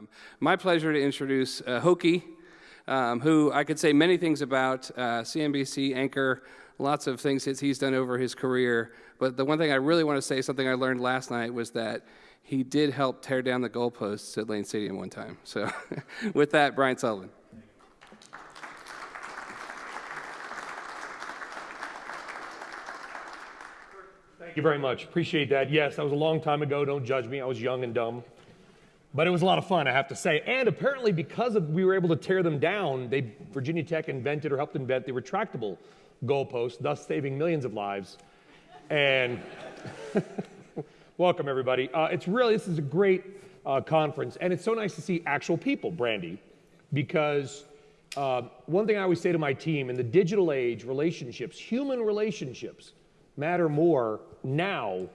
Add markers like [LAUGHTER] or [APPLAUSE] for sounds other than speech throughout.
Um, my pleasure to introduce uh, Hokie, um, who I could say many things about, uh, CNBC anchor, lots of things that he's done over his career. But the one thing I really want to say, something I learned last night, was that he did help tear down the goalposts at Lane Stadium one time. So [LAUGHS] with that, Brian Sullivan. Thank you very much. Appreciate that. Yes, that was a long time ago. Don't judge me. I was young and dumb. But it was a lot of fun, I have to say. And apparently, because of, we were able to tear them down, they, Virginia Tech invented or helped invent the retractable goalpost, thus saving millions of lives. And [LAUGHS] welcome, everybody. Uh, it's really, this is a great uh, conference. And it's so nice to see actual people, Brandy, because uh, one thing I always say to my team in the digital age, relationships, human relationships, matter more now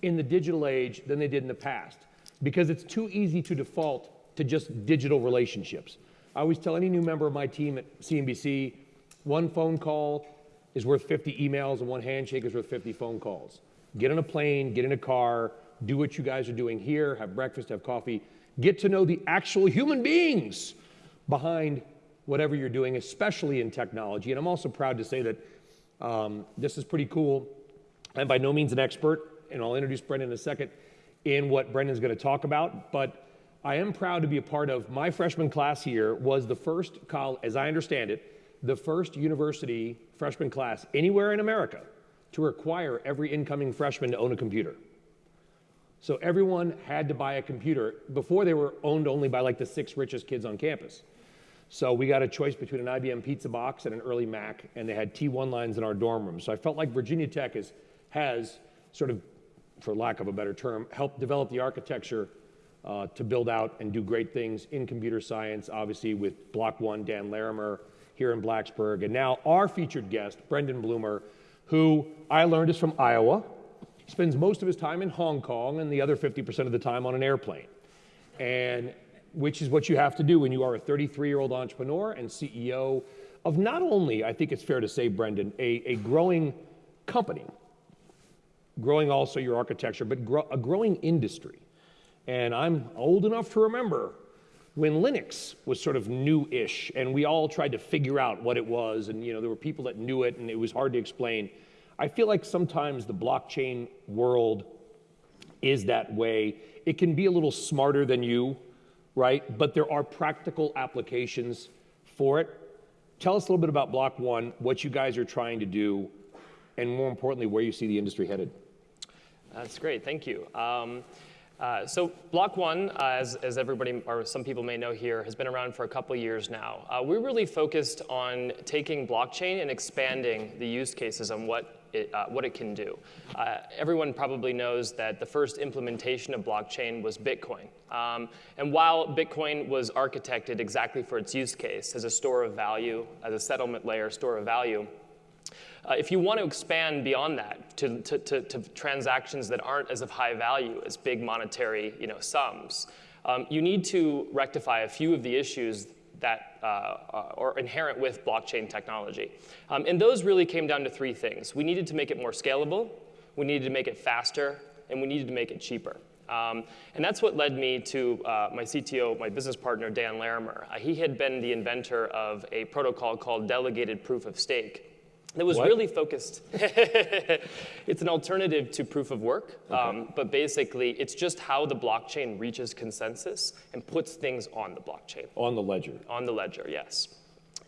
in the digital age than they did in the past because it's too easy to default to just digital relationships. I always tell any new member of my team at CNBC one phone call is worth 50 emails and one handshake is worth 50 phone calls. Get on a plane, get in a car, do what you guys are doing here, have breakfast, have coffee, get to know the actual human beings behind whatever you're doing, especially in technology. And I'm also proud to say that um, this is pretty cool. I'm by no means an expert, and I'll introduce Brendan in a second in what Brendan's going to talk about, but I am proud to be a part of my freshman class here was the first as I understand it, the first university freshman class anywhere in America to require every incoming freshman to own a computer. So everyone had to buy a computer. Before they were owned only by like the six richest kids on campus. So we got a choice between an IBM pizza box and an early Mac, and they had T1 lines in our dorm room. So I felt like Virginia Tech is, has sort of for lack of a better term, help develop the architecture uh, to build out and do great things in computer science, obviously with Block One, Dan Larimer here in Blacksburg. And now our featured guest, Brendan Blumer, who I learned is from Iowa. Spends most of his time in Hong Kong and the other 50% of the time on an airplane. And which is what you have to do when you are a 33 year old entrepreneur and CEO of not only, I think it's fair to say, Brendan, a, a growing company growing also your architecture, but a growing industry. And I'm old enough to remember when Linux was sort of new-ish and we all tried to figure out what it was and you know there were people that knew it and it was hard to explain. I feel like sometimes the blockchain world is that way. It can be a little smarter than you, right? But there are practical applications for it. Tell us a little bit about Block One, what you guys are trying to do, and more importantly, where you see the industry headed. That's great, thank you. Um, uh, so Block One, uh, as, as, everybody or some people may know here, has been around for a couple years now. Uh, we're really focused on taking blockchain and expanding the use cases on what it, uh, what it can do. Uh, everyone probably knows that the first implementation of blockchain was Bitcoin. Um, and while Bitcoin was architected exactly for its use case as a store of value, as a settlement layer store of value, uh, if you want to expand beyond that to, to, to, to, transactions that aren't as of high value as big monetary you know, sums, um, you need to rectify a few of the issues that uh, uh, are inherent with blockchain technology. Um, and those really came down to three things. We needed to make it more scalable, we needed to make it faster, and we needed to make it cheaper. Um, and that's what led me to uh, my CTO, my business partner, Dan Larimer. Uh, he had been the inventor of a protocol called delegated proof of stake that was what? really focused. [LAUGHS] it's an alternative to proof of work, okay. um, but basically it's just how the blockchain reaches consensus and puts things on the blockchain. On the ledger. On the ledger, yes.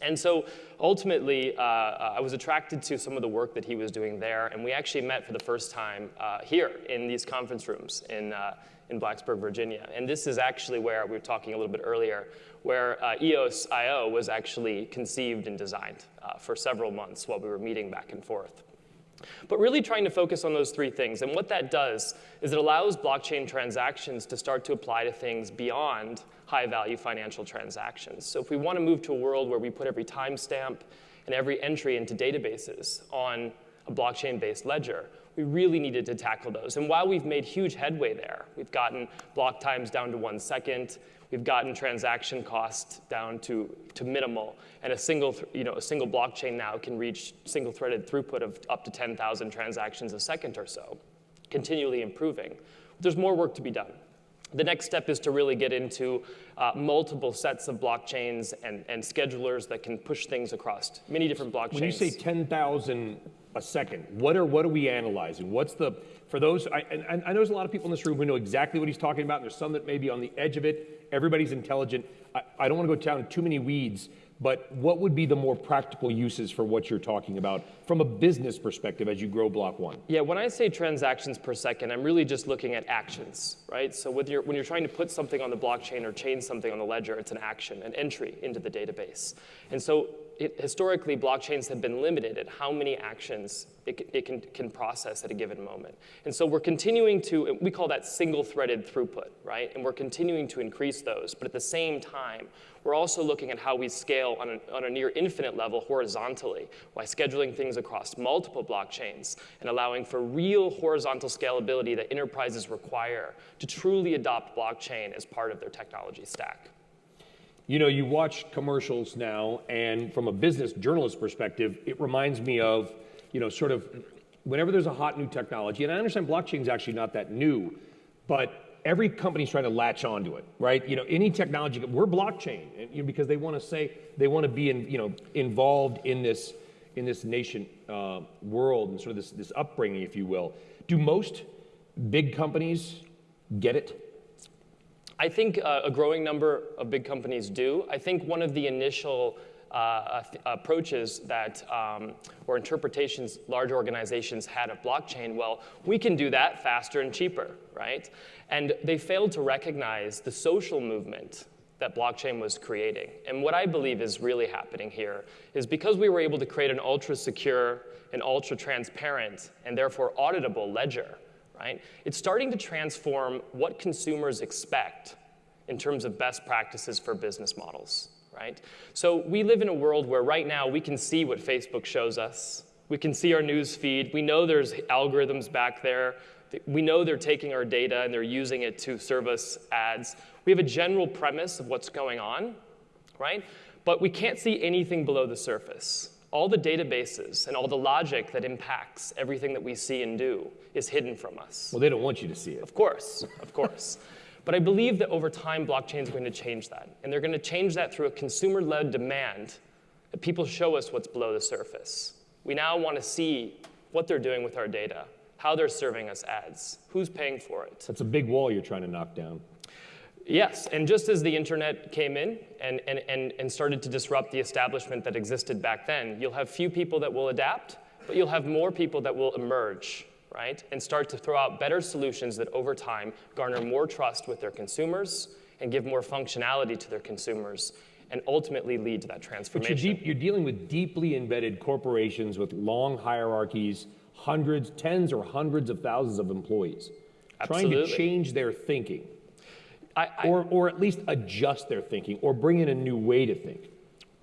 And so ultimately, uh, I was attracted to some of the work that he was doing there, and we actually met for the first time uh, here in these conference rooms in, uh, in Blacksburg, Virginia. And this is actually where we were talking a little bit earlier, where uh, EOS IO was actually conceived and designed uh, for several months while we were meeting back and forth. But really trying to focus on those three things. And what that does is it allows blockchain transactions to start to apply to things beyond high value financial transactions. So if we want to move to a world where we put every timestamp and every entry into databases on a blockchain based ledger, we really needed to tackle those. And while we've made huge headway there, we've gotten block times down to one second, we've gotten transaction costs down to, to minimal, and a single, you know, a single blockchain now can reach single threaded throughput of up to 10,000 transactions a second or so, continually improving. There's more work to be done. The next step is to really get into uh, multiple sets of blockchains and, and schedulers that can push things across many different blockchains. When you say 10,000 a second, what are, what are we analyzing? What's the, for those, I, and, and I know there's a lot of people in this room who know exactly what he's talking about, and there's some that may be on the edge of it. Everybody's intelligent. I, I don't want to go down too many weeds, but what would be the more practical uses for what you're talking about from a business perspective as you grow block one? Yeah, when I say transactions per second, I'm really just looking at actions, right? So when you're, when you're trying to put something on the blockchain or change something on the ledger, it's an action, an entry into the database. And so historically, blockchains have been limited at how many actions it, it can, can process at a given moment. And so we're continuing to, we call that single-threaded throughput, right? And we're continuing to increase those. But at the same time, we're also looking at how we scale on a, on a near infinite level horizontally by scheduling things across multiple blockchains and allowing for real horizontal scalability that enterprises require to truly adopt blockchain as part of their technology stack. You know, you watch commercials now, and from a business journalist perspective, it reminds me of, you know, sort of whenever there's a hot new technology, and I understand blockchain is actually not that new, but every company's trying to latch onto it, right? You know, any technology, we're blockchain, you know, because they want to say they want to be in, you know, involved in this in this nation uh, world and sort of this this upbringing, if you will. Do most big companies get it? I think uh, a growing number of big companies do. I think one of the initial uh, approaches that um, or interpretations large organizations had of blockchain, well, we can do that faster and cheaper, right? And they failed to recognize the social movement that blockchain was creating. And what I believe is really happening here is because we were able to create an ultra secure and ultra transparent and therefore auditable ledger, right? It's starting to transform what consumers expect in terms of best practices for business models, right? So we live in a world where right now we can see what Facebook shows us. We can see our news feed. We know there's algorithms back there. We know they're taking our data and they're using it to serve us ads. We have a general premise of what's going on, right? But we can't see anything below the surface all the databases and all the logic that impacts everything that we see and do is hidden from us. Well, they don't want you to see it. Of course, of course. [LAUGHS] but I believe that over time, blockchain is going to change that. And they're going to change that through a consumer led demand that people show us what's below the surface. We now want to see what they're doing with our data, how they're serving us ads, who's paying for it. That's a big wall you're trying to knock down. Yes, and just as the internet came in and, and, and, and started to disrupt the establishment that existed back then, you'll have few people that will adapt, but you'll have more people that will emerge, right? And start to throw out better solutions that over time garner more trust with their consumers and give more functionality to their consumers and ultimately lead to that transformation. But you're, deep, you're dealing with deeply embedded corporations with long hierarchies, hundreds, tens or hundreds of thousands of employees, Absolutely. trying to change their thinking. I, I, or, or at least adjust their thinking or bring in a new way to think.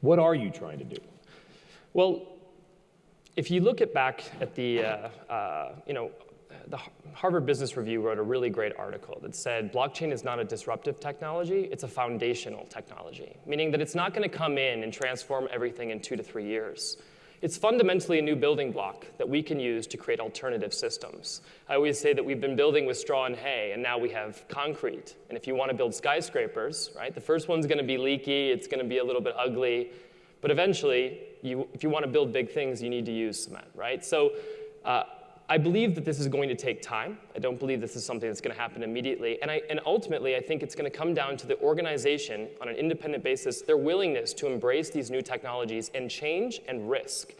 What are you trying to do? Well, if you look at back at the, uh, uh, you know, the Harvard Business Review wrote a really great article that said blockchain is not a disruptive technology, it's a foundational technology, meaning that it's not going to come in and transform everything in two to three years. It's fundamentally a new building block that we can use to create alternative systems. I always say that we've been building with straw and hay, and now we have concrete. And if you want to build skyscrapers, right, the first one's going to be leaky, it's going to be a little bit ugly, but eventually, you, if you want to build big things, you need to use cement, right? So uh, I believe that this is going to take time. I don't believe this is something that's going to happen immediately. And, I, and ultimately, I think it's going to come down to the organization on an independent basis, their willingness to embrace these new technologies and change and risk.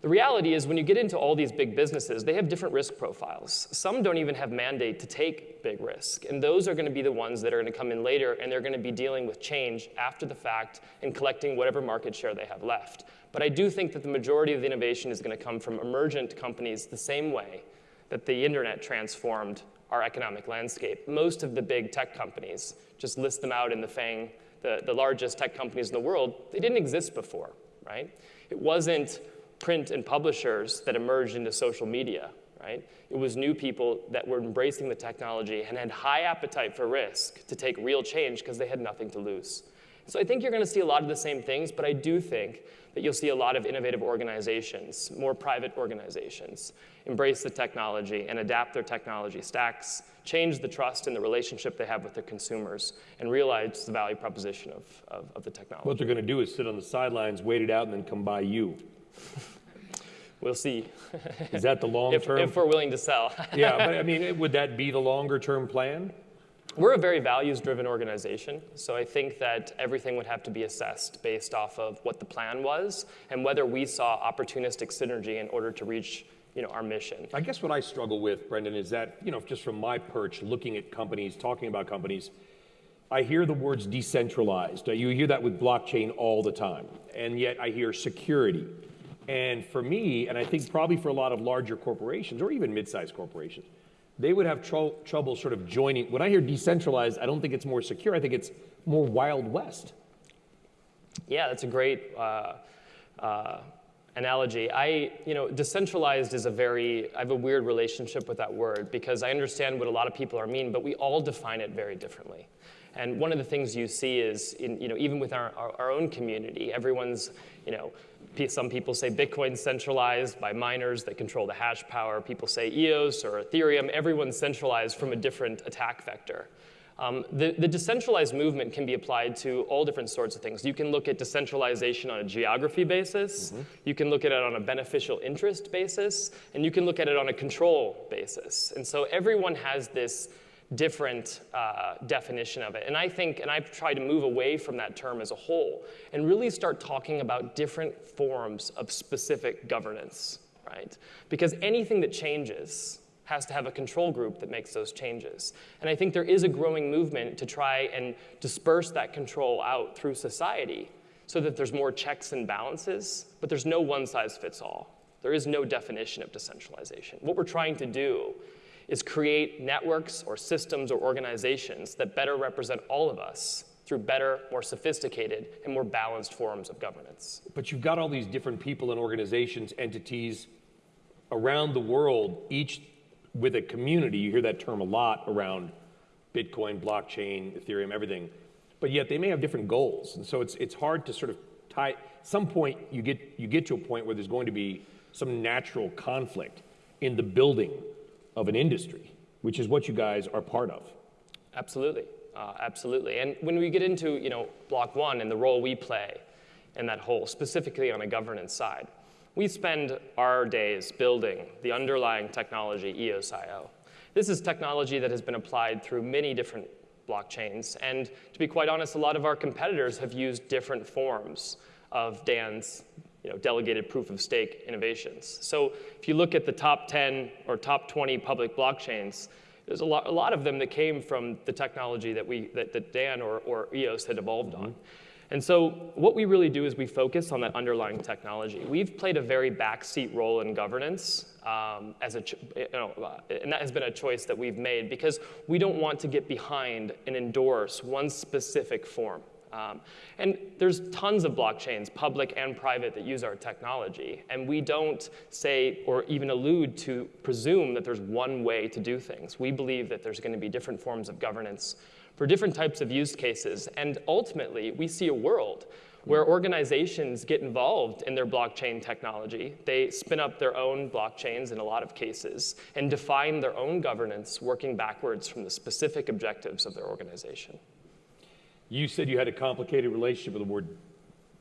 The reality is, when you get into all these big businesses, they have different risk profiles. Some don't even have mandate to take big risk, and those are going to be the ones that are going to come in later, and they're going to be dealing with change after the fact and collecting whatever market share they have left. But I do think that the majority of the innovation is going to come from emergent companies the same way that the internet transformed our economic landscape. Most of the big tech companies, just list them out in the FANG, the, the largest tech companies in the world, they didn't exist before, right? It wasn't print and publishers that emerged into social media, right? It was new people that were embracing the technology and had high appetite for risk to take real change because they had nothing to lose. So I think you're going to see a lot of the same things, but I do think that you'll see a lot of innovative organizations, more private organizations, embrace the technology and adapt their technology stacks, change the trust in the relationship they have with their consumers, and realize the value proposition of, of, of the technology. What they're going to do is sit on the sidelines, wait it out, and then come buy you. [LAUGHS] We'll see. Is that the long [LAUGHS] if, term? if we're willing to sell. yeah, but I [LAUGHS] mean, would that be the longer term plan? We're a very values driven organization, so I think that everything would have to be assessed based off of what the plan was and whether we saw opportunistic synergy in order to reach you know, our mission. I guess what I struggle with, Brendan, is that, you know, just from my perch, looking at companies, talking about companies, I hear the words decentralized. You hear that with blockchain all the time, and yet I hear security. And for me, and I think probably for a lot of larger corporations or even mid sized corporations, they would have tr- trouble sort of joining. When I hear decentralized, I don't think it's more secure. I think it's more Wild West. Yeah, that's a great uh, uh, analogy. I, you know, decentralized is a very, I have a weird relationship with that word because I understand what a lot of people are mean, but we all define it very differently. And one of the things you see is, in, you know, even with our, our, our own community, everyone's, you know, some people say Bitcoin's centralized by miners that control the hash power. People say EOS or Ethereum. Everyone's centralized from a different attack vector. Um, the, the, decentralized movement can be applied to all different sorts of things. You can look at decentralization on a geography basis, mm-hmm. you can look at it on a beneficial interest basis, and you can look at it on a control basis. And so everyone has this different uh, definition of it. And I think, and I've tried to move away from that term as a whole and really start talking about different forms of specific governance, right? Because anything that changes has to have a control group that makes those changes. And I think there is a growing movement to try and disperse that control out through society so that there's more checks and balances, but there's no one size fits all. There is no definition of decentralization. What we're trying to do is create networks or systems or organizations that better represent all of us through better, more sophisticated, and more balanced forms of governance. But you've got all these different people and organizations, entities around the world, each with a community. You hear that term a lot around Bitcoin, blockchain, Ethereum, everything. But yet they may have different goals. And so it's, it's hard to sort of tie, some point you get, you get to a point where there's going to be some natural conflict in the building of an industry, which is what you guys are part of. Absolutely, uh, absolutely. And when we get into you know block one and the role we play in that whole, specifically on a governance side, we spend our days building the underlying technology EOSIO. This is technology that has been applied through many different blockchains, and to be quite honest, a lot of our competitors have used different forms of DAN's you know, delegated proof of stake innovations. So if you look at the top 10 or top 20 public blockchains, there's a lot, a lot of them that came from the technology that, we, that, that Dan or, or EOS had evolved mm-hmm. on. And so what we really do is we focus on that underlying technology. We've played a very backseat role in governance um, as a, you know, uh, and that has been a choice that we've made because we don't want to get behind and endorse one specific form. Um, and there's tons of blockchains, public and private, that use our technology. And we don't say or even allude to presume that there's one way to do things. We believe that there's going to be different forms of governance for different types of use cases. And ultimately, we see a world where organizations get involved in their blockchain technology. They spin up their own blockchains in a lot of cases and define their own governance working backwards from the specific objectives of their organization. You said you had a complicated relationship with the word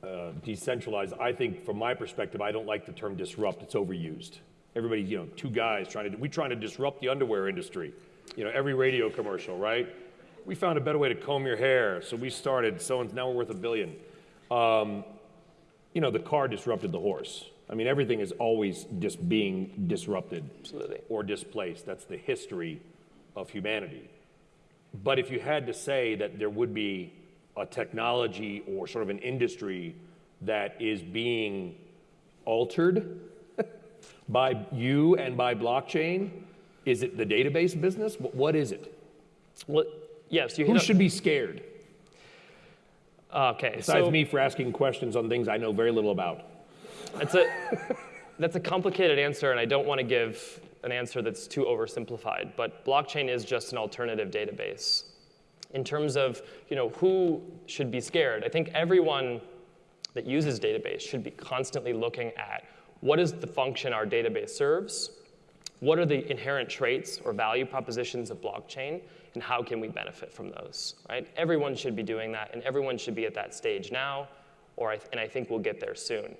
uh, decentralized. I think, from my perspective, I don't like the term disrupt. It's overused. Everybody, you know, two guys trying to—we're trying to disrupt the underwear industry. You know, every radio commercial, right? We found a better way to comb your hair, so we started. So now we're worth a billion. Um, you know, the car disrupted the horse. I mean, everything is always just being disrupted Absolutely. or displaced. That's the history of humanity. But if you had to say that there would be a technology or sort of an industry that is being altered [LAUGHS] by you and by blockchain, is it the database business? What is it? Well, yes. You Who should be scared? Okay. Besides so, me for asking questions on things I know very little about. That's a, [LAUGHS] that's a complicated answer, and I don't want to give an answer that's too oversimplified, but blockchain is just an alternative database. in terms of you know, who should be scared, I think everyone that uses database should be constantly looking at what is the function our database serves, what are the inherent traits or value propositions of blockchain, and how can we benefit from those, right? Everyone should be doing that, and everyone should be at that stage now, or I and I think we'll get there soon.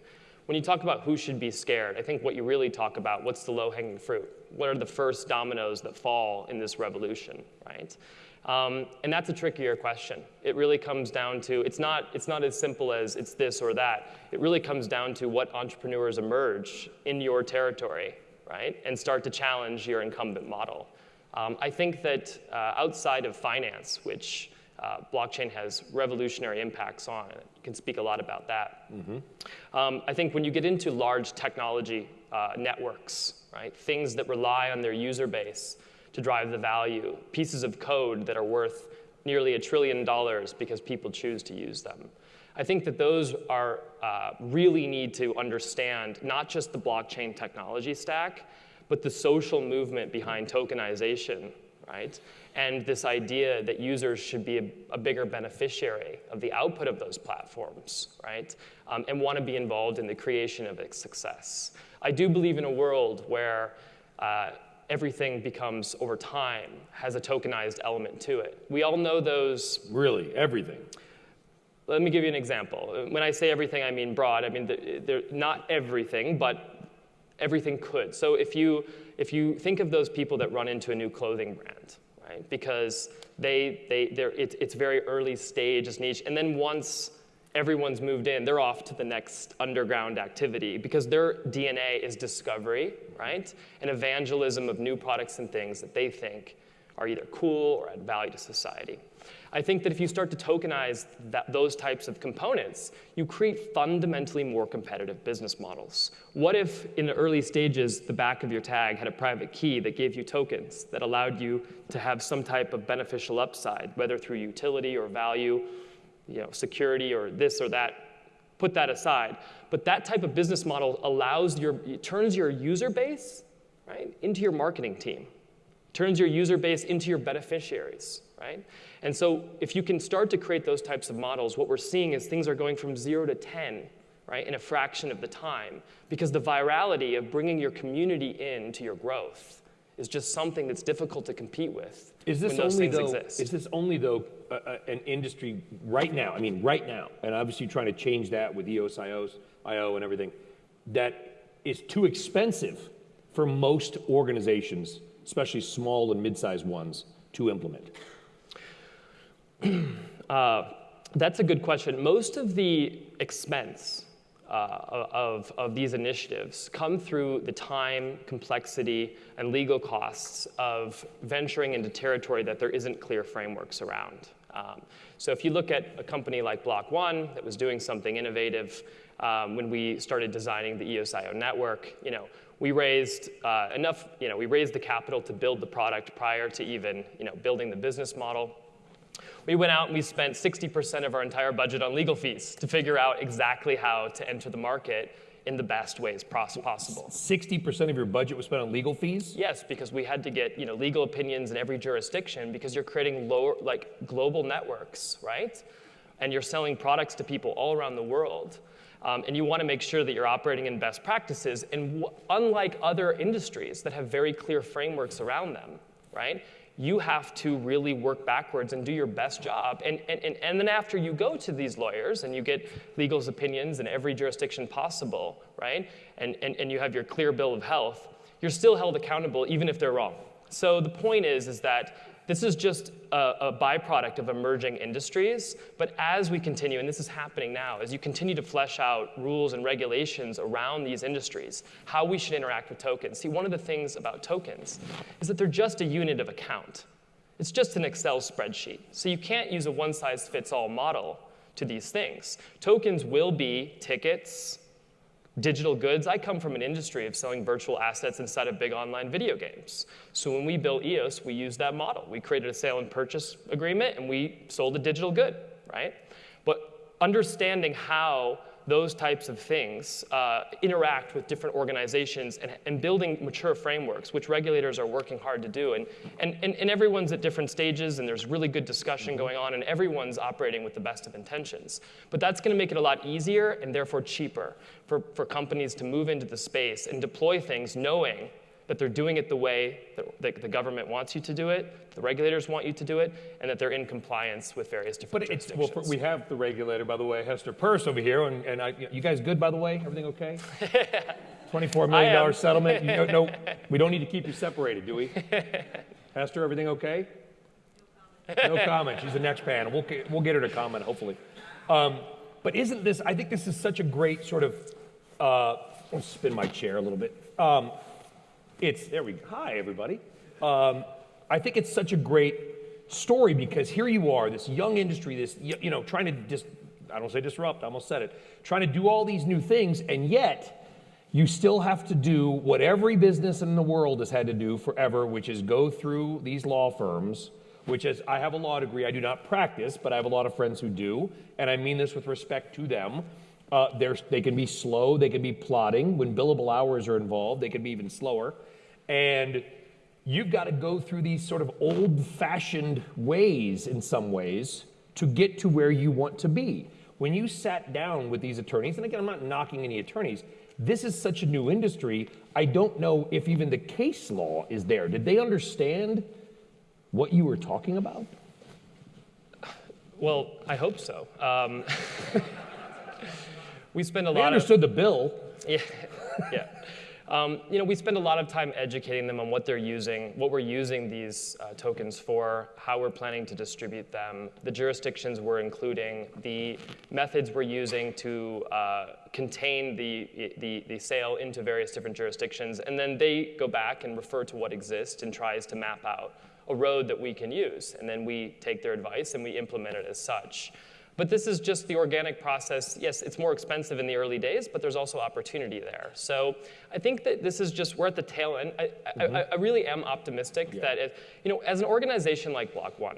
When you talk about who should be scared, I think what you really talk about, what's the low-hanging fruit? What are the first dominoes that fall in this revolution, right? Um, and that's a trickier question. It really comes down to, it's not, it's not as simple as it's this or that. It really comes down to what entrepreneurs emerge in your territory, right? And start to challenge your incumbent model. Um, I think that uh, outside of finance, which uh, blockchain has revolutionary impacts on, you can speak a lot about that. Mm-hmm. Um, I think when you get into large technology uh, networks, right, things that rely on their user base, to drive the value, pieces of code that are worth nearly a trillion dollars because people choose to use them. I think that those are uh, really need to understand not just the blockchain technology stack, but the social movement behind tokenization, right? And this idea that users should be a, a bigger beneficiary of the output of those platforms, right? Um, and want to be involved in the creation of its success. I do believe in a world where uh, everything becomes over time has a tokenized element to it. We all know those. Really, everything. Let me give you an example. When I say everything, I mean broad. I mean, they're not everything, but everything could. So if you, if you think of those people that run into a new clothing brand, right, because they, they, they're, it, it's very early stage, it's niche, and then once everyone's moved in, they're off to the next underground activity because their DNA is discovery, right? And evangelism of new products and things that they think are either cool or add value to society. I think that if you start to tokenize that, those types of components, you create fundamentally more competitive business models. What if, in the early stages, the back of your tag had a private key that gave you tokens that allowed you to have some type of beneficial upside, whether through utility or value you know, security or this or that, put that aside. But that type of business model allows your, turns your user base, right, into your marketing team, turns your user base into your beneficiaries, right? And so if you can start to create those types of models, what we're seeing is things are going from zero to 10, right, in a fraction of the time, because the virality of bringing your community in to your growth is just something that's difficult to compete with. Is this only though? Exist. Is this only though uh, uh, an industry right now? I mean, right now, and obviously trying to change that with EOS, IOs, IO, and everything. That is too expensive for most organizations, especially small and mid-sized ones, to implement. [CLEARS THROAT] uh, that's a good question. Most of the expense uh, of, of these initiatives come through the time, complexity, and legal costs of venturing into territory that there isn't clear frameworks around. Um, so if you look at a company like Block One that was doing something innovative um, when we started designing the EOSIO network, you know, we raised uh, enough, you know, we raised the capital to build the product prior to even, you know, building the business model. We went out and we spent 60% of our entire budget on legal fees to figure out exactly how to enter the market in the best ways possible. 60% of your budget was spent on legal fees? Yes, because we had to get you know, legal opinions in every jurisdiction because you're creating lower, like global networks, right? And you're selling products to people all around the world. Um, and you want to make sure that you're operating in best practices. And unlike other industries that have very clear frameworks around them, right? You have to really work backwards and do your best job. And, and, and, and then after you go to these lawyers and you get legal's opinions in every jurisdiction possible, right? And, and, and you have your clear bill of health, you're still held accountable even if they're wrong. So the point is, is that this is just a, a, byproduct of emerging industries, but as we continue, and this is happening now, as you continue to flesh out rules and regulations around these industries, how we should interact with tokens. See, one of the things about tokens is that they're just a unit of account. It's just an Excel spreadsheet. So you can't use a one-size-fits-all model to these things. Tokens will be tickets, digital goods. I come from an industry of selling virtual assets inside of big online video games. So when we built EOS, we used that model. We created a sale and purchase agreement and we sold a digital good, right? But understanding how those types of things, uh, interact with different organizations, and, and building mature frameworks, which regulators are working hard to do. And, and, and, and everyone's at different stages, and there's really good discussion going on, and everyone's operating with the best of intentions. But that's going to make it a lot easier and therefore cheaper for, for companies to move into the space and deploy things knowing that they're doing it the way that the government wants you to do it, the regulators want you to do it, and that they're in compliance with various different But it's, well, we have the regulator, by the way, Hester Peirce over here, and, and I, you guys good, by the way? Everything okay? [LAUGHS] $24 million settlement? You know, no, [LAUGHS] we don't need to keep you separated, do we? [LAUGHS] Hester, everything okay? No comment. She's the next panel. We'll get, we'll get her to comment, hopefully. Um, but isn't this, I think this is such a great sort of, uh, I'll spin my chair a little bit. Um, it's, there we go. Hi, everybody. Um, I think it's such a great story because here you are, this young industry, this, you know, trying to just, I don't say disrupt, I almost said it, trying to do all these new things, and yet you still have to do what every business in the world has had to do forever, which is go through these law firms, which is, I have a law degree, I do not practice, but I have a lot of friends who do, and I mean this with respect to them. Uh, they can be slow, they can be plodding. When billable hours are involved, they can be even slower. And you've got to go through these sort of old fashioned ways in some ways to get to where you want to be. When you sat down with these attorneys, and again, I'm not knocking any attorneys, this is such a new industry. I don't know if even the case law is there. Did they understand what you were talking about? Well, I hope so. Um, [LAUGHS] we spend a they lot. They understood of, the bill. [LAUGHS] Yeah, yeah. Um, you know, we spend a lot of time educating them on what they're using, what we're using these uh, tokens for, how we're planning to distribute them, the jurisdictions we're including, the methods we're using to uh, contain the, the, the, sale into various different jurisdictions, and then they go back and refer to what exists and tries to map out a road that we can use, and then we take their advice and we implement it as such. But this is just the organic process. Yes, it's more expensive in the early days, but there's also opportunity there. So I think that this is just, we're at the tail end. I, mm-hmm. I, I really am optimistic yeah. that, if, you know, as an organization like Block One,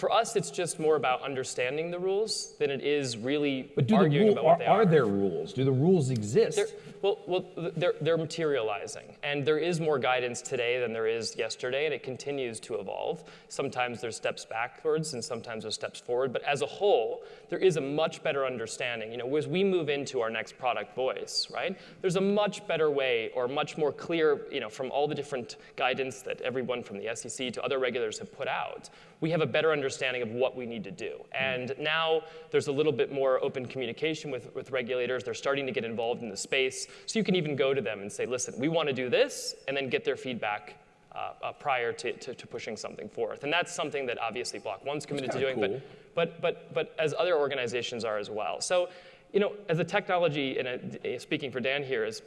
for us, it's just more about understanding the rules than it is really but do arguing the rule, about what are, they are. Are there rules? Do the rules exist? They're, well, well they're, they're materializing. And there is more guidance today than there is yesterday, and it continues to evolve. Sometimes there's steps backwards, and sometimes there's steps forward. But as a whole, there is a much better understanding. You know, as we move into our next product voice, right, there's a much better way or much more clear, you know, from all the different guidance that everyone from the SEC to other regulators have put out, we have a better understanding of what we need to do. And now there's a little bit more open communication with, with regulators. They're starting to get involved in the space. So you can even go to them and say, listen, we want to do this, and then get their feedback uh, uh, prior to, to, to, pushing something forth. And that's something that obviously Block One's committed to doing, cool. but, but, but, but as other organizations are as well. So, you know, as a technology, and a, speaking for Dan here, is,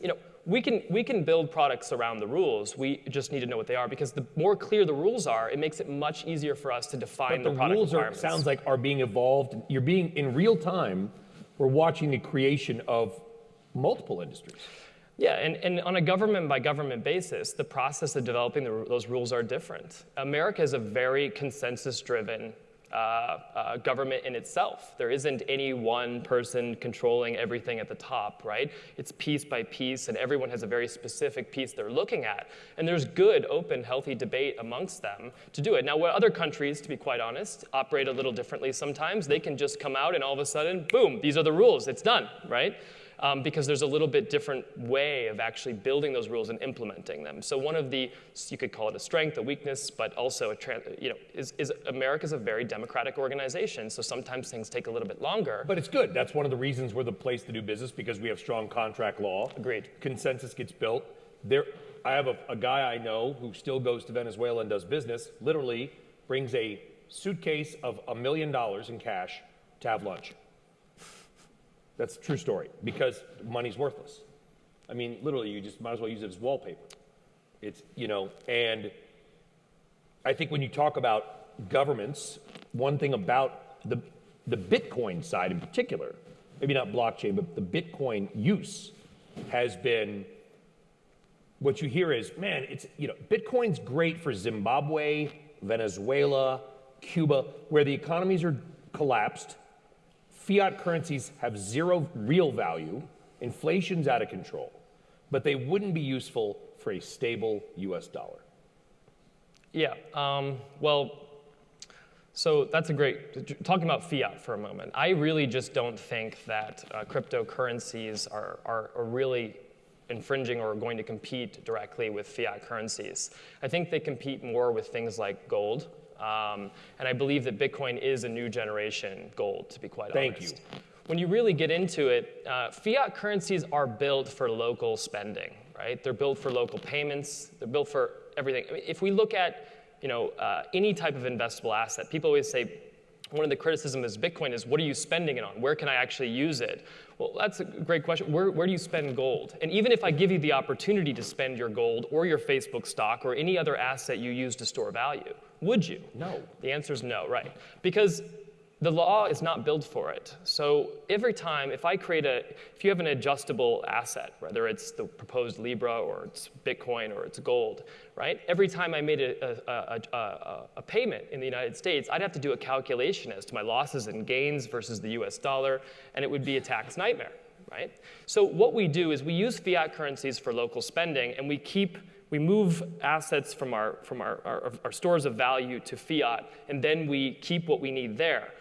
you know, we can, we can build products around the rules. We just need to know what they are because the more clear the rules are, it makes it much easier for us to define but the, the product rules requirements. Are, sounds like are being evolved. You're being in real time. We're watching the creation of multiple industries. Yeah, and, and on a government by government basis, the process of developing the, those rules are different. America is a very consensus driven uh, uh, government in itself. There isn't any one person controlling everything at the top, right? It's piece by piece, and everyone has a very specific piece they're looking at. And there's good, open, healthy debate amongst them to do it. Now, what other countries, to be quite honest, operate a little differently sometimes, they can just come out and all of a sudden, boom, these are the rules, it's done, right? Um, because there's a little bit different way of actually building those rules and implementing them. So one of the, you could call it a strength, a weakness, but also a, you know, is, is America's a very democratic organization, so sometimes things take a little bit longer. But it's good. That's one of the reasons we're the place to do business because we have strong contract law. Agreed. Consensus gets built. There, I have a, a guy I know who still goes to Venezuela and does business. Literally brings a suitcase of a million dollars in cash to have lunch. That's a true story because money's worthless. I mean, literally, you just might as well use it as wallpaper. It's, you know, and I think when you talk about governments, one thing about the, the Bitcoin side in particular, maybe not blockchain, but the Bitcoin use has been what you hear is, man, it's, you know, Bitcoin's great for Zimbabwe, Venezuela, Cuba, where the economies are collapsed fiat currencies have zero real value, inflation's out of control, but they wouldn't be useful for a stable US dollar. Yeah, um, well, so that's a great, talking about fiat for a moment. I really just don't think that uh, cryptocurrencies are, are, are really infringing or going to compete directly with fiat currencies. I think they compete more with things like gold. Um, and I believe that Bitcoin is a new generation gold, to be quite Thank honest. you. When you really get into it, uh, fiat currencies are built for local spending, right? They're built for local payments. They're built for everything. I mean, if we look at you know, uh, any type of investable asset, people always say, one of the criticisms of Bitcoin is what are you spending it on? Where can I actually use it? Well, that's a great question. Where, where do you spend gold? And even if I give you the opportunity to spend your gold or your Facebook stock or any other asset you use to store value, would you? No. The answer is no, right? Because the law is not built for it. So every time, if I create a, if you have an adjustable asset, whether it's the proposed Libra or it's Bitcoin or it's gold, right? Every time I made a, a, a, a, payment in the United States, I'd have to do a calculation as to my losses and gains versus the US dollar, and it would be a tax nightmare, right? So what we do is we use fiat currencies for local spending, and we keep we move assets from, our, from our, our, our, stores of value to fiat, and then we keep what we need there.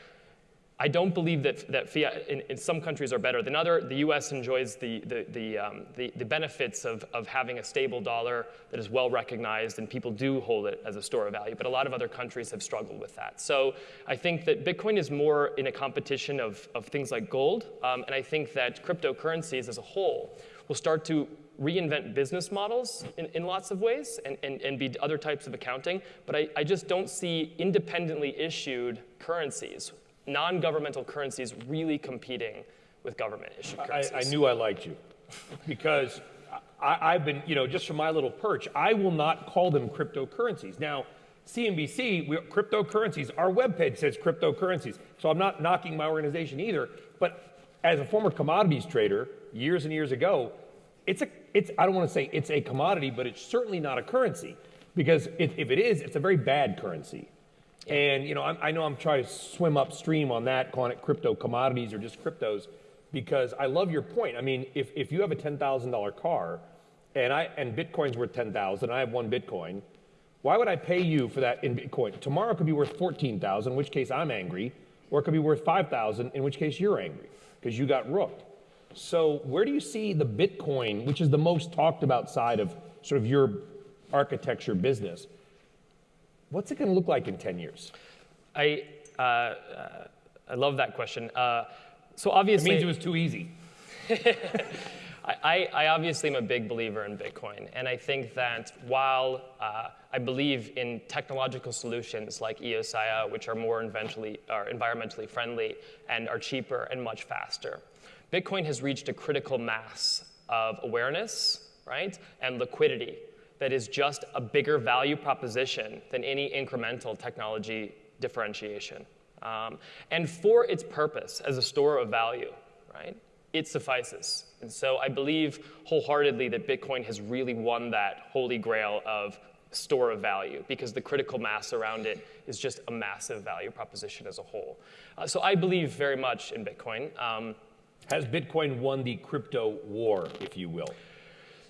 I don't believe that, that fiat in, in, some countries are better than other. The US enjoys the, the, the, um, the, the, benefits of, of having a stable dollar that is well recognized, and people do hold it as a store of value. But a lot of other countries have struggled with that. So I think that Bitcoin is more in a competition of, of things like gold. Um, and I think that cryptocurrencies as a whole will start to reinvent business models in, in lots of ways and, and, and be other types of accounting. But I, I just don't see independently issued currencies non-governmental currencies really competing with government issued currencies. I, I knew I liked you [LAUGHS] because I, have been, you know, just from my little perch, I will not call them cryptocurrencies. Now, CNBC, we, cryptocurrencies, our webpage says cryptocurrencies. So I'm not knocking my organization either. But as a former commodities trader years and years ago, it's a, it's, I don't want to say it's a commodity, but it's certainly not a currency because if, if it is, it's a very bad currency. And you know, I'm, i know I'm trying to swim upstream on that, calling it crypto commodities or just cryptos, because I love your point. I mean, if, if you have a ten thousand dollar car, and I and Bitcoin's worth ten thousand, I have one Bitcoin. Why would I pay you for that in Bitcoin? Tomorrow it could be worth fourteen thousand, in which case I'm angry, or it could be worth five thousand, in which case you're angry because you got rooked. So where do you see the Bitcoin, which is the most talked about side of sort of your architecture business? What's it going to look like in 10 years? I, uh, uh, I love that question. Uh, so obviously, it means it was too easy. [LAUGHS] I, I, obviously am a big believer in Bitcoin, and I think that while uh, I believe in technological solutions like EOSIO, which are more are environmentally friendly and are cheaper and much faster, Bitcoin has reached a critical mass of awareness, right, and liquidity that is just a bigger value proposition than any incremental technology differentiation. Um, and for its purpose as a store of value, right, it suffices. And so I believe wholeheartedly that Bitcoin has really won that holy grail of store of value because the critical mass around it is just a massive value proposition as a whole. Uh, so I believe very much in Bitcoin. Um, Has Bitcoin won the crypto war, if you will?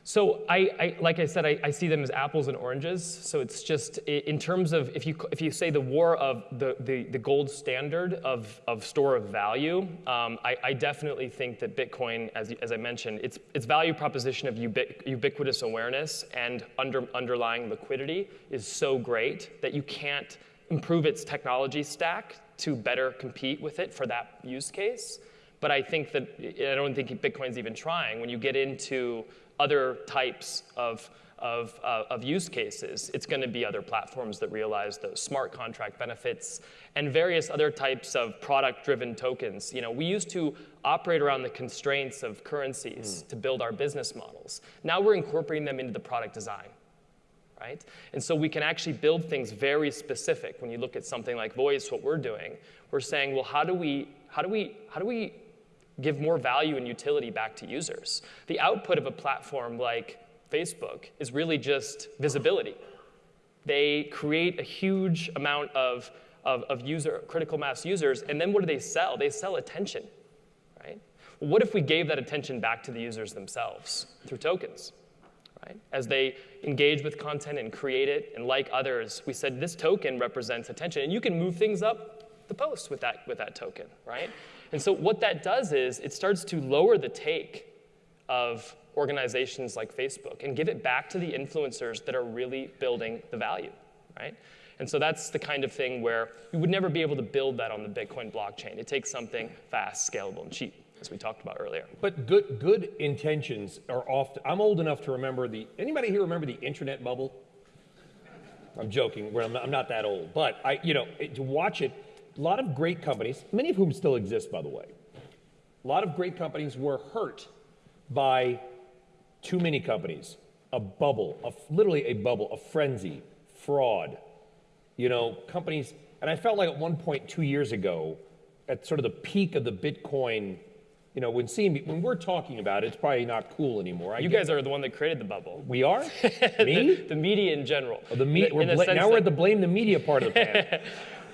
So I, I, like I said, I, I, see them as apples and oranges. So it's just in terms of if you if you say the war of the the, the gold standard of, of store of value, um, I, I, definitely think that Bitcoin, as, as I mentioned, its its value proposition of ubiqu- ubiquitous awareness and under, underlying liquidity is so great that you can't improve its technology stack to better compete with it for that use case. But I think that I don't think Bitcoin's even trying. When you get into other types of, of, uh, of use cases. It's going to be other platforms that realize those smart contract benefits and various other types of product-driven tokens. You know, we used to operate around the constraints of currencies mm. to build our business models. Now we're incorporating them into the product design. Right? And so we can actually build things very specific. When you look at something like voice, what we're doing, we're saying, well, how do we, how do we, how do we give more value and utility back to users. The output of a platform like Facebook is really just visibility. They create a huge amount of of, of user, critical mass users. And then what do they sell? They sell attention, right? Well, what if we gave that attention back to the users themselves through tokens? Right? As they engage with content and create it, and like others, we said this token represents attention, and you can move things up the post with that, with that token, right? And so what that does is it starts to lower the take of organizations like Facebook and give it back to the influencers that are really building the value, right? And so that's the kind of thing where you would never be able to build that on the Bitcoin blockchain. It takes something fast, scalable, and cheap, as we talked about earlier. But good, good intentions are often, I'm old enough to remember the, anybody here remember the internet bubble? I'm joking, I'm not, that old. But I, you know, to watch it, a lot of great companies, many of whom still exist, by the way, a lot of great companies were hurt by too many companies, a bubble, a, literally a bubble, a frenzy, fraud. You know, companies, and I felt like at one point two years ago, at sort of the peak of the Bitcoin, you know, when seeing when we're talking about it, it's probably not cool anymore. I You guys are the one that created the bubble. we are? [LAUGHS] Me? The media in general. Oh, the me- we're the now we're at the blame the media part of the [LAUGHS] panel.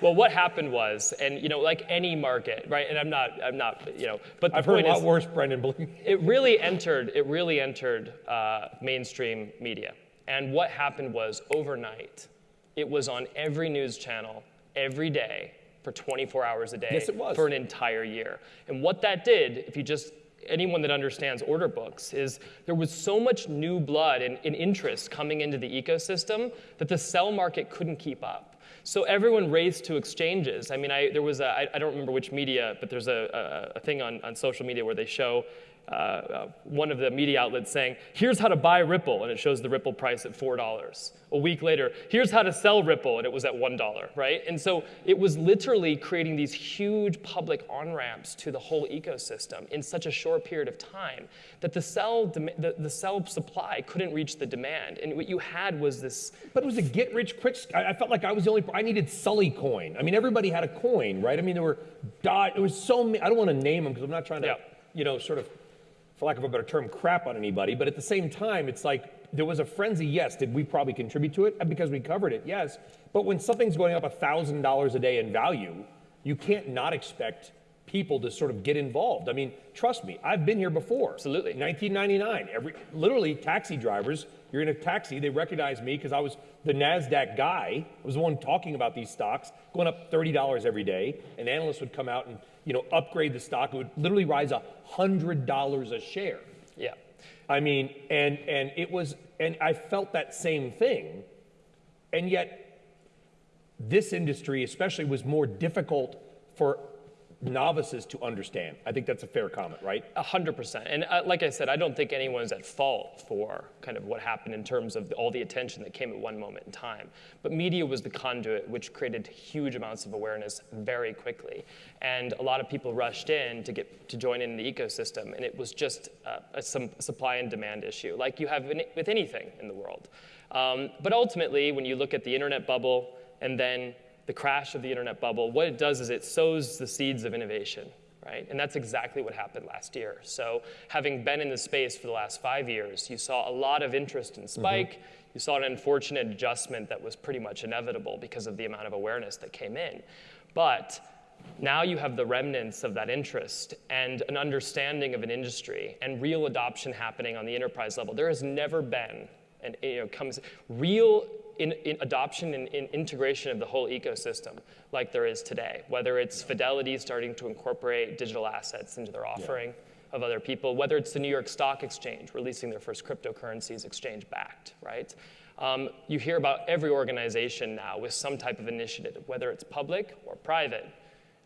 Well, what happened was, and you know, like any market, right? And I'm not, I'm not, you know, but the I've heard a lot is, worse, Brendan. Believe me. it really entered, it really entered uh, mainstream media. And what happened was overnight, it was on every news channel every day for 24 hours a day Yes, it was. for an entire year. And what that did, if you just anyone that understands order books is there was so much new blood and, and interest coming into the ecosystem that the sell market couldn't keep up. So everyone raced to exchanges. I mean, I, there was a, I, I don't remember which media, but there's a, a, a thing on, on social media where they show uh, uh, one of the media outlets saying, here's how to buy Ripple, and it shows the Ripple price at $4. A week later, here's how to sell Ripple, and it was at $1, right? And so it was literally creating these huge public on-ramps to the whole ecosystem in such a short period of time that the sell, the, the sell supply couldn't reach the demand. And what you had was this But it was a get rich quick. I, felt like I was the only. I needed Sully coin. I mean, everybody had a coin, right? I mean, there were. Dot, it was so. many. I don't want to name them because I'm not trying to, Yeah. you know, sort of, for lack of a better term, crap on anybody. But at the same time, it's like there was a frenzy. Yes, did we probably contribute to it because we covered it? Yes. But when something's going up thousand dollars a day in value, you can't not expect people to sort of get involved. I mean, trust me, I've been here before. Absolutely. 1999. Every literally taxi drivers. You're in a taxi. They recognize me because I was the Nasdaq guy. I was the one talking about these stocks going up thirty dollars every day. An analyst would come out and you know upgrade the stock. It would literally rise a hundred dollars a share. yeah. I mean, and and it was, and I felt that same thing, and yet this industry, especially, was more difficult for novices to understand. I think that's a fair comment, right? A hundred percent. And uh, like I said, I don't think anyone's at fault for kind of what happened in terms of all the attention that came at one moment in time. But media was the conduit which created huge amounts of awareness very quickly. And a lot of people rushed in to get to join in the ecosystem. And it was just uh, a some supply and demand issue, like you have in, with anything in the world. Um, but ultimately, when you look at the internet bubble and then the crash of the internet bubble, what it does is it sows the seeds of innovation, right? And that's exactly what happened last year. So, having been in the space for the last five years, you saw a lot of interest in mm-hmm. Spike. You saw an unfortunate adjustment that was pretty much inevitable because of the amount of awareness that came in. But now you have the remnants of that interest and an understanding of an industry and real adoption happening on the enterprise level. There has never been and you know, comes real in, in adoption and in integration of the whole ecosystem like there is today. Whether it's Fidelity starting to incorporate digital assets into their offering of other people, whether it's the New York Stock Exchange releasing their first cryptocurrencies exchange backed, right? Um, you hear about every organization now with some type of initiative, whether it's public or private,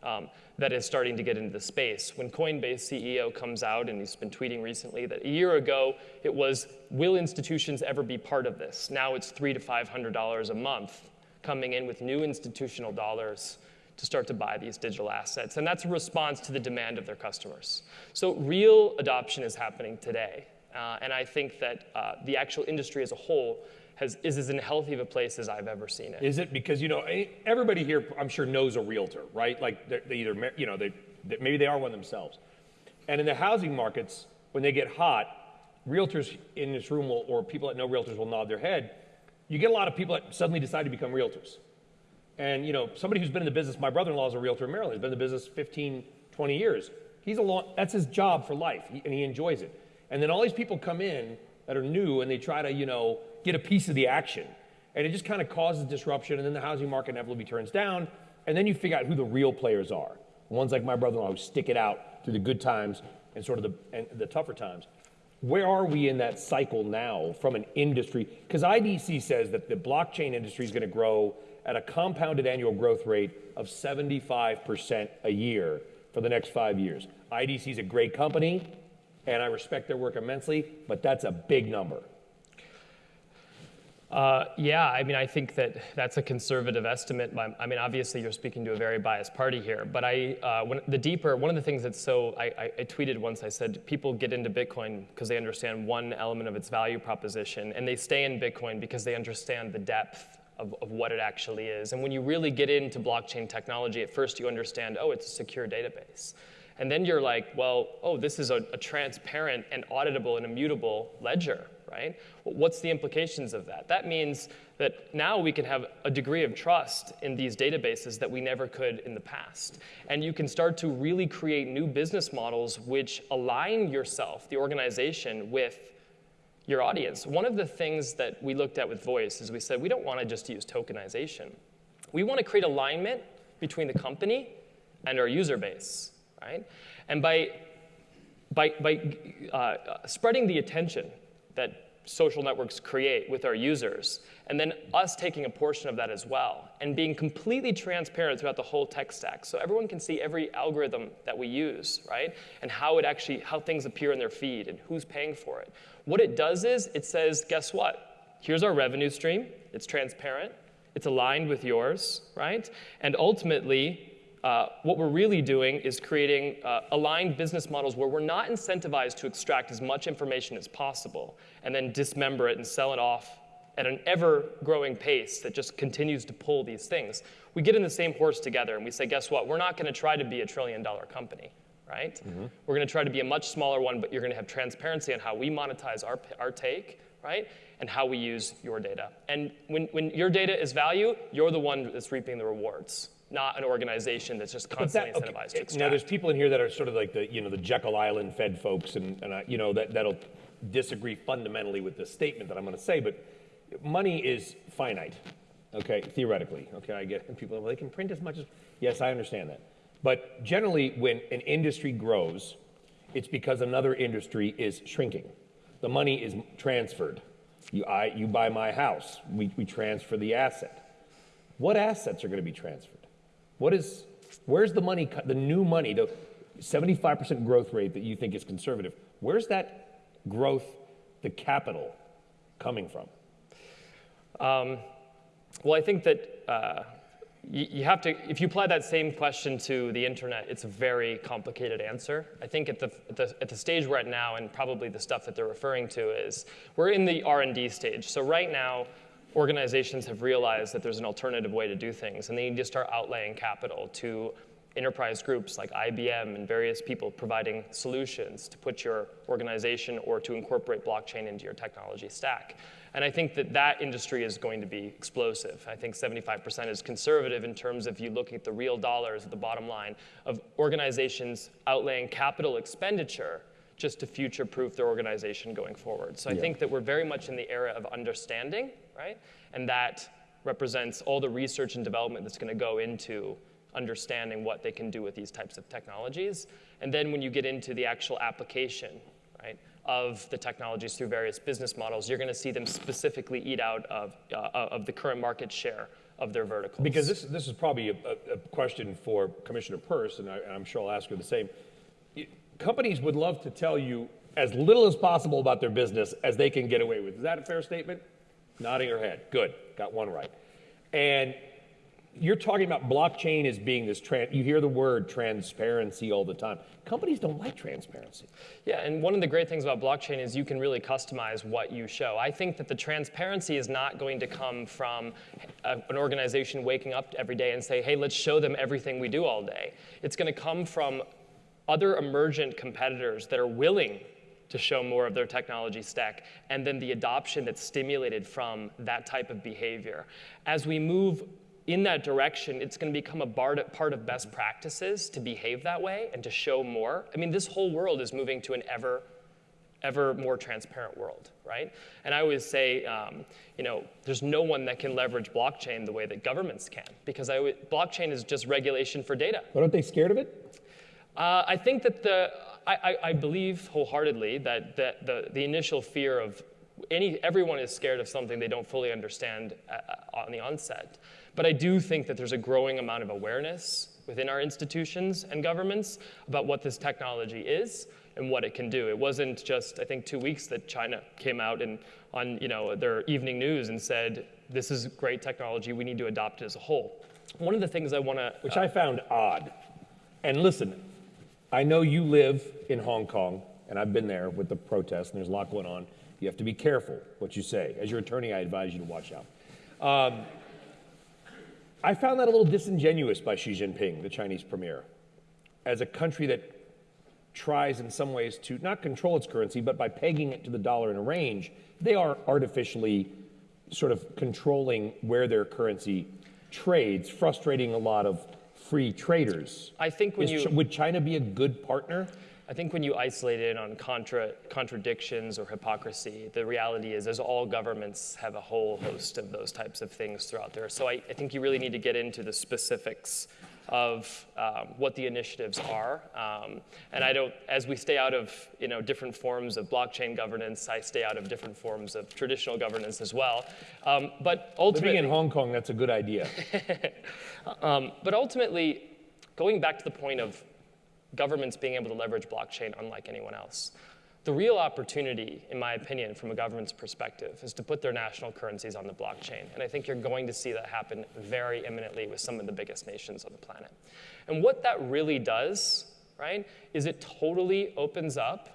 um, that is starting to get into the space. When Coinbase CEO comes out, and he's been tweeting recently that a year ago it was, will institutions ever be part of this? Now it's three to five hundred dollars a month coming in with new institutional dollars to start to buy these digital assets, and that's a response to the demand of their customers. So real adoption is happening today, uh, and I think that uh, the actual industry as a whole has, is as unhealthy of a place as I've ever seen it. Is it because you know eh, everybody here? I'm sure knows a realtor, right? Like they're- either you know they, they maybe they are one themselves. And in the housing markets, when they get hot, realtors in this room will, or people that know realtors will nod their head. You get a lot of people that suddenly decide to become realtors. And you know, somebody who's been in the business, my brother-in-law is a realtor in Maryland. He's been in the business 15, 20 years. He's a long, that's his job for life, and he enjoys it. And then all these people come in that are new, and they try to, you know, get a piece of the action, and it just kind of causes disruption. And then the housing market inevitably turns down, and then you figure out who the real players are. Ones like my brother-in-law who stick it out through the good times and sort of the and the tougher times. Where are we in that cycle now from an industry? Because IDC says that the blockchain industry is going to grow at a compounded annual growth rate of 75% a year for the next five years. IDC is a great company, and I respect their work immensely, but that's a big number. Uh, yeah, I mean, I think that that's a conservative estimate. I mean, obviously, you're speaking to a very biased party here. But I, uh, when, the deeper, one of the things that's so, I, I, I tweeted once. I said people get into Bitcoin because they understand one element of its value proposition, and they stay in Bitcoin because they understand the depth of, of, what it actually is. And when you really get into blockchain technology, at first you understand, oh, it's a secure database. And then you're like, well, oh, this is a, a transparent and auditable and immutable ledger right? What's the implications of that? That means that now we can have a degree of trust in these databases that we never could in the past. And you can start to really create new business models which align yourself, the organization, with your audience. One of the things that we looked at with voice is we said we don't want to just use tokenization. We want to create alignment between the company and our user base, right? And by by, by uh, spreading the attention that social networks create with our users, and then us taking a portion of that as well, and being completely transparent throughout the whole tech stack, so everyone can see every algorithm that we use, right, and how it actually how things appear in their feed and who's paying for it. What it does is it says, guess what? Here's our revenue stream. It's transparent. It's aligned with yours, right? And ultimately, uh, what we're really doing is creating uh, aligned business models where we're not incentivized to extract as much information as possible and then dismember it and sell it off at an ever growing pace that just continues to pull these things. We get in the same horse together and we say, guess what? We're not going to try to be a trillion dollar company, right? Mm-hmm. We're going to try to be a much smaller one, but you're going to have transparency on how we monetize our, our take, right? And how we use your data. And when, when your data is value, you're the one that's reaping the rewards not an organization that's just constantly that, incentivized to extract. Now, there's people in here that are sort of like the, you know, the Jekyll Island Fed folks, and, and I, you know, that, that'll disagree fundamentally with the statement that I'm going to say, but money is finite, okay, theoretically. Okay, I get and people, well, they can print as much as, yes, I understand that. But generally, when an industry grows, it's because another industry is shrinking. The money is transferred. You, I, you buy my house, we, we transfer the asset. What assets are going to be transferred? What is, where's the money, the new money, the 75% growth rate that you think is conservative? Where's that growth, the capital, coming from? Um, well, I think that uh, you, you, have to, if you apply that same question to the internet, it's a very complicated answer. I think at the, at the, at the stage we're at now, and probably the stuff that they're referring to is, we're in the R&D stage. So right now, organizations have realized that there's an alternative way to do things, and they need to start outlaying capital to enterprise groups like IBM and various people providing solutions to put your organization or to incorporate blockchain into your technology stack. And I think that that industry is going to be explosive. I think 75% is conservative in terms of you look at the real dollars at the bottom line of organizations outlaying capital expenditure just to future proof their organization going forward. So I yeah. think that we're very much in the era of understanding right? And that represents all the research and development that's going to go into understanding what they can do with these types of technologies. And then when you get into the actual application, right, of the technologies through various business models, you're going to see them specifically eat out of, uh, of the current market share of their verticals. Because this, this is probably a, a question for Commissioner Peirce, and I, I'm sure I'll ask her the same. Companies would love to tell you as little as possible about their business as they can get away with. Is that a fair statement? Nodding her head. Good. Got one right. And you're talking about blockchain as being this, trans- you hear the word transparency all the time. Companies don't like transparency. Yeah, and one of the great things about blockchain is you can really customize what you show. I think that the transparency is not going to come from a, an organization waking up every day and say, hey, let's show them everything we do all day. It's going to come from other emergent competitors that are willing to show more of their technology stack, and then the adoption that's stimulated from that type of behavior. As we move in that direction, it's going to become a part of best practices to behave that way and to show more. I mean, this whole world is moving to an ever, ever more transparent world, right? And I always say, um, you know, there's no one that can leverage blockchain the way that governments can, because I, always- blockchain is just regulation for data. But aren't they scared of it? Uh, I think that the, I, I, believe wholeheartedly that, that the, the initial fear of any, everyone is scared of something they don't fully understand uh, uh, on the onset. But I do think that there's a growing amount of awareness within our institutions and governments about what this technology is and what it can do. It wasn't just, I think, two weeks that China came out and on you know, their evening news and said, this is great technology, we need to adopt it as a whole. One of the things I want to Which I found odd. And listen, I know you live in Hong Kong, and I've been there with the protests, and there's a lot going on. You have to be careful what you say. As your attorney, I advise you to watch out. Um, I found that a little disingenuous by Xi Jinping, the Chinese premier, as a country that tries in some ways to not control its currency, but by pegging it to the dollar in a range, they are artificially sort of controlling where their currency trades, frustrating a lot of free traders. I think when Is you would China be a good partner? I think when you isolate it on contra, contradictions or hypocrisy, the reality is, as all governments have a whole host of those types of things throughout there. So I, I think you really need to get into the specifics of um, what the initiatives are. Um, and I don't, as we stay out of you know different forms of blockchain governance, I stay out of different forms of traditional governance as well. Um, but ultimately, Living in Hong Kong, that's a good idea. [LAUGHS] um, but ultimately, going back to the point of governments being able to leverage blockchain unlike anyone else, the real opportunity, in my opinion, from a government's perspective, is to put their national currencies on the blockchain. And I think you're going to see that happen very imminently with some of the biggest nations on the planet. And what that really does, right, is it totally opens up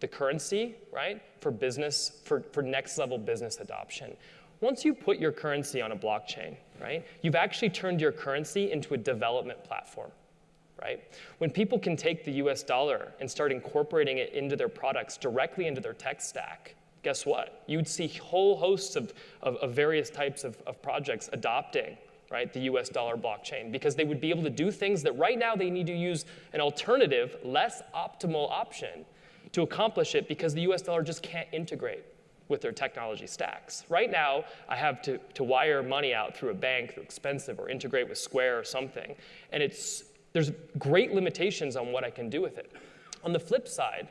the currency, right, for business, for, for next level business adoption. Once you put your currency on a blockchain, right, you've actually turned your currency into a development platform, right? When people can take the US dollar and start incorporating it into their products directly into their tech stack, guess what? You'd see whole hosts of, of, of various types of, of projects adopting right, the US dollar blockchain because they would be able to do things that right now they need to use an alternative, less optimal option to accomplish it because the US dollar just can't integrate with their technology stacks. Right now, I have to, to wire money out through a bank, through expensive, or integrate with Square or something. And it's, there's great limitations on what I can do with it. On the flip side,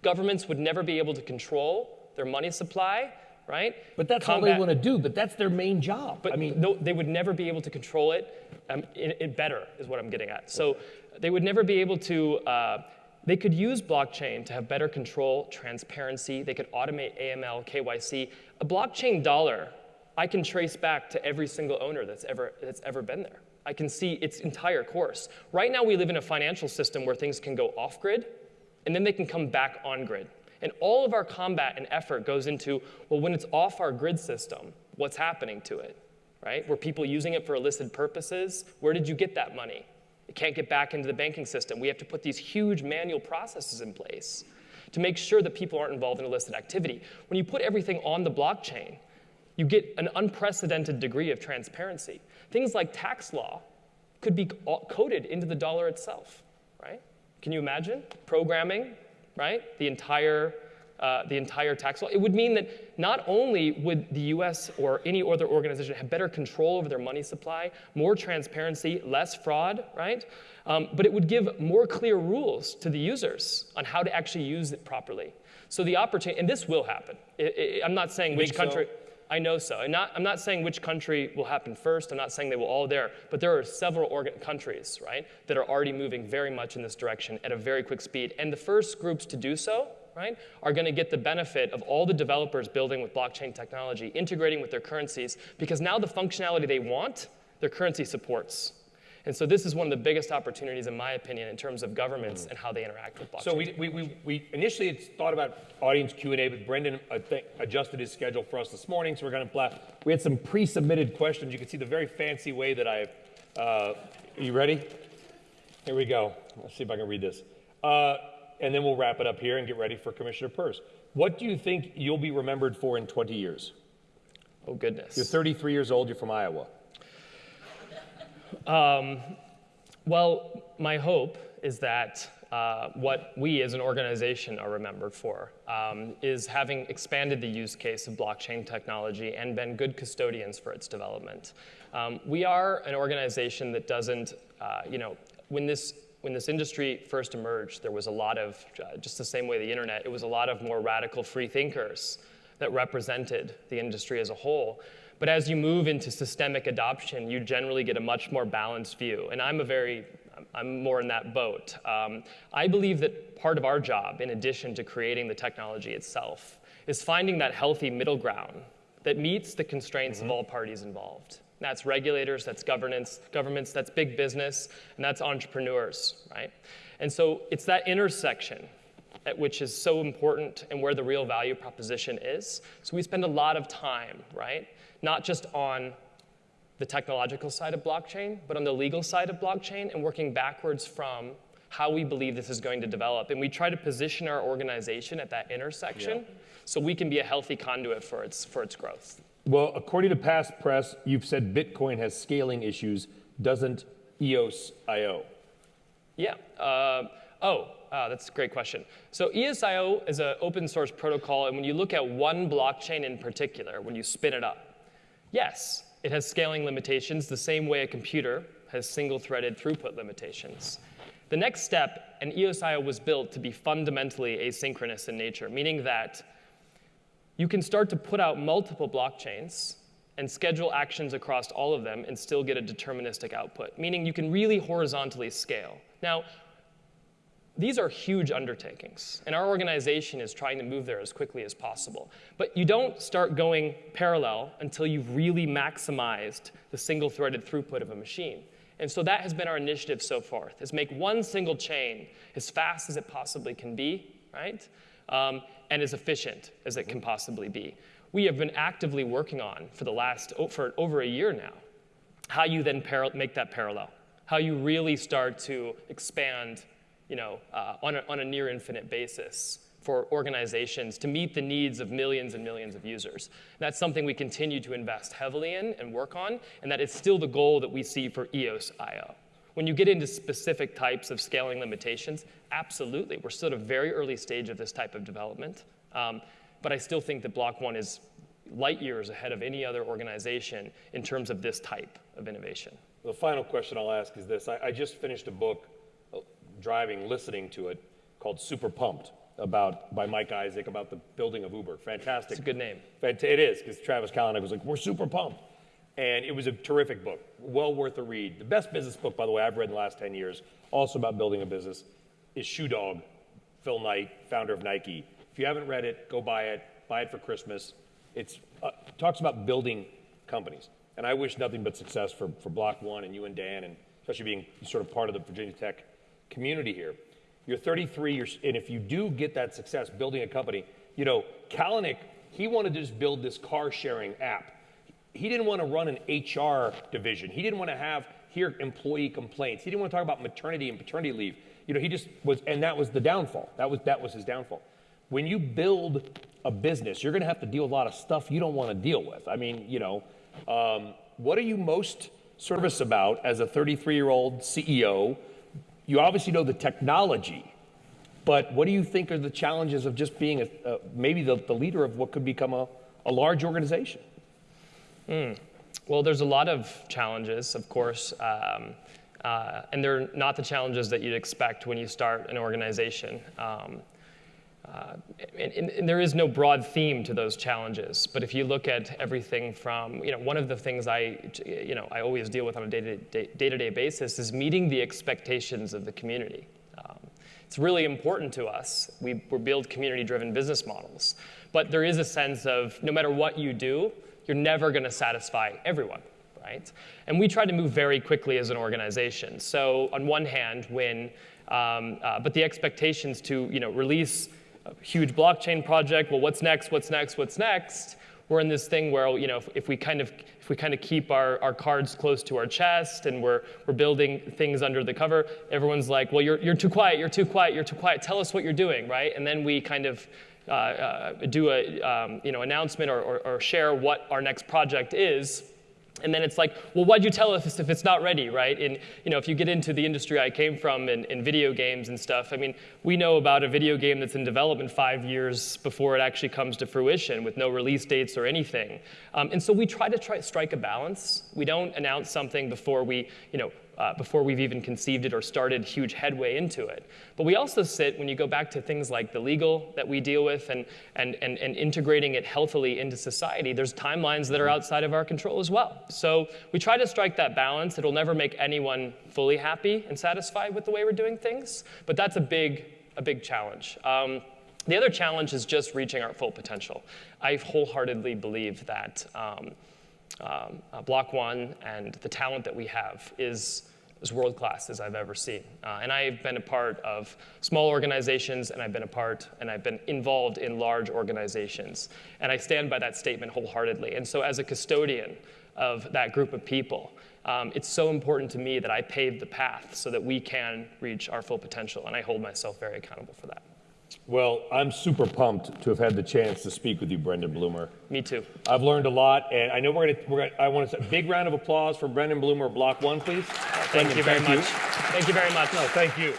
governments would never be able to control their money supply, right? But that's all they want to do, but that's their main job. but I mean, no, they would never be able to control it. Um, it, it better is what I'm getting at. So they would never be able to. Uh, they could use blockchain to have better control, transparency. They could automate AML, KYC. A blockchain dollar, I can trace back to every single owner that's ever that's ever been there. I can see its entire course. Right now, we live in a financial system where things can go off grid, and then they can come back on grid. And all of our combat and effort goes into, well, when it's off our grid system, what's happening to it, right? Were people using it for illicit purposes? Where did you get that money? It can't get back into the banking system. We have to put these huge manual processes in place to make sure that people aren't involved in illicit activity. When you put everything on the blockchain, you get an unprecedented degree of transparency. Things like tax law could be coded into the dollar itself, right? Can you imagine programming, right? The entire, uh, the entire tax law. It would mean that not only would the U.S. or any other organization have better control over their money supply, more transparency, less fraud, right? Um, but it would give more clear rules to the users on how to actually use it properly. So the opportunity, and this will happen. I'm not saying which country. so? I know so. And not, I'm not saying which country will happen first. I'm not saying they will all there. But there are several organ- countries, right, that are already moving very much in this direction at a very quick speed. And the first groups to do so, right, are going to get the benefit of all the developers building with blockchain technology, integrating with their currencies, because now the functionality they want, their currency supports. And so this is one of the biggest opportunities, in my opinion, in terms of governments and how they interact with blockchain. So we, we, we, we initially thought about audience Q&A, but Brendan adjusted his schedule for us this morning, so we're going to, we had some pre-submitted questions. You can see the very fancy way that I, uh, are you ready? Here we go. Let's see if I can read this. Uh, and then we'll wrap it up here and get ready for Commissioner Peirce. What do you think you'll be remembered for in 20 years? oh, goodness. You're 33 years old, you're from Iowa. Um, well, my hope is that uh, what we as an organization are remembered for um, is having expanded the use case of blockchain technology and been good custodians for its development. Um, we are an organization that doesn't, uh, you know, when this when this industry first emerged, there was a lot of, uh, just the same way the internet, it was a lot of more radical free thinkers that represented the industry as a whole. But as you move into systemic adoption, you generally get a much more balanced view. And I'm a very I'm more in that boat. Um, I believe that part of our job, in addition to creating the technology itself, is finding that healthy middle ground that meets the constraints mm-hmm. of all parties involved. That's regulators, that's governance, governments, that's big business, and that's entrepreneurs, right? And so it's that intersection at which is so important and where the real value proposition is. So we spend a lot of time, right? Not just on the technological side of blockchain, but on the legal side of blockchain and working backwards from how we believe this is going to develop. And we try to position our organization at that intersection yeah. so we can be a healthy conduit for its, for its growth. Well, according to past press, you've said Bitcoin has scaling issues. Doesn't EOSIO? Yeah. Uh, oh, uh, that's a great question. So EOSIO is an open source protocol, and when you look at one blockchain in particular, when you spin it up, yes, it has scaling limitations the same way a computer has single-threaded throughput limitations. The next step, and EOSIO was built to be fundamentally asynchronous in nature, meaning that you can start to put out multiple blockchains and schedule actions across all of them and still get a deterministic output, meaning you can really horizontally scale. Now, these are huge undertakings, and our organization is trying to move there as quickly as possible. But you don't start going parallel until you've really maximized the single-threaded throughput of a machine. And so that has been our initiative so far, is make one single chain as fast as it possibly can be, right? Um, and as efficient as it can possibly be. We have been actively working on for the last, for over a year now, how you then make that parallel, how you really start to expand you know, uh, on, a, on a near infinite basis for organizations to meet the needs of millions and millions of users. And that's something we continue to invest heavily in and work on, and that is still the goal that we see for EOSIO. When you get into specific types of scaling limitations, absolutely. We're still at a very early stage of this type of development. Um, but I still think that Block One is light years ahead of any other organization in terms of this type of innovation. The final question I'll ask is this. I, I just finished a book driving, listening to it called Super Pumped about by Mike Isaac about the building of Uber. Fantastic. It's a good name. It is because Travis Kalanick was like, "We're super pumped," and it was a terrific book, well worth a read. The best business book, by the way, I've read in the last ten years, also about building a business, is Shoe Dog, Phil Knight, founder of Nike. If you haven't read it, go buy it. Buy it for Christmas. It's uh, talks about building companies, and I wish nothing but success for for Block One and you and Dan, and especially being sort of part of the Virginia Tech community here. You're 33, you're, and if you do get that success building a company, you know, Kalanick, he wanted to just build this car sharing app. He didn't want to run an HR division. He didn't want to have hear employee complaints. He didn't want to talk about maternity and paternity leave. You know, he just was, and that was the downfall. That was that was his downfall. When you build a business, you're going to have to deal with a lot of stuff you don't want to deal with. I mean, you know, um, what are you most service about as a 33 year old CEO you obviously know the technology, but what do you think are the challenges of just being a, maybe the, the, leader of what could become a, a large organization? Mm. Well, there's a lot of challenges, of course, um, uh, and they're not the challenges that you'd expect when you start an organization. Um, uh, and, and, there is no broad theme to those challenges, but if you look at everything from, you know, one of the things I, you know, I always deal with on a day-to-day basis is meeting the expectations of the community. Um, it's really important to us. We, we build community-driven business models, but there is a sense of no matter what you do, you're never going to satisfy everyone. Right? And we try to move very quickly as an organization. So on one hand, when, um, uh, but the expectations to you know, release huge blockchain project. Well, what's next? What's next? What's next? We're in this thing where you know if, if we kind of if we kind of keep our, our cards close to our chest and we're we're building things under the cover, everyone's like, well, you're you're too quiet. You're too quiet. You're too quiet. Tell us what you're doing, right? And then we kind of uh, uh, do a um, you know announcement or, or, or share what our next project is And then it's like, well, why'd you tell us if it's not ready, right? And you know, if you get into the industry I came from in, video games and stuff, I mean, we know about a video game that's in development five years before it actually comes to fruition with no release dates or anything. Um, and so we try to try strike a balance. We don't announce something before we, you know, uh, before we've even conceived it or started huge headway into it. But we also sit, when you go back to things like the legal that we deal with and, and, and, and integrating it healthily into society, there's timelines that are outside of our control as well. So we try to strike that balance. It'll never make anyone fully happy and satisfied with the way we're doing things, but that's a big, a big challenge. Um, the other challenge is just reaching our full potential. I wholeheartedly believe that um, um, uh, Block One and the talent that we have is as world class as I've ever seen. Uh, and I've been a part of small organizations, and I've been a part, and I've been involved in large organizations. And I stand by that statement wholeheartedly. And so, as a custodian of that group of people, um, it's so important to me that I pave the path so that we can reach our full potential. And I hold myself very accountable for that. Well, I'm super pumped to have had the chance to speak with you, Brendan Blumer. Me too. I've learned a lot, and I know we're gonna. We're gonna I want to say a big round of applause for Brendan Blumer, Block One, please. Thank Brendan, you very thank much. Thank you very much. No, thank you.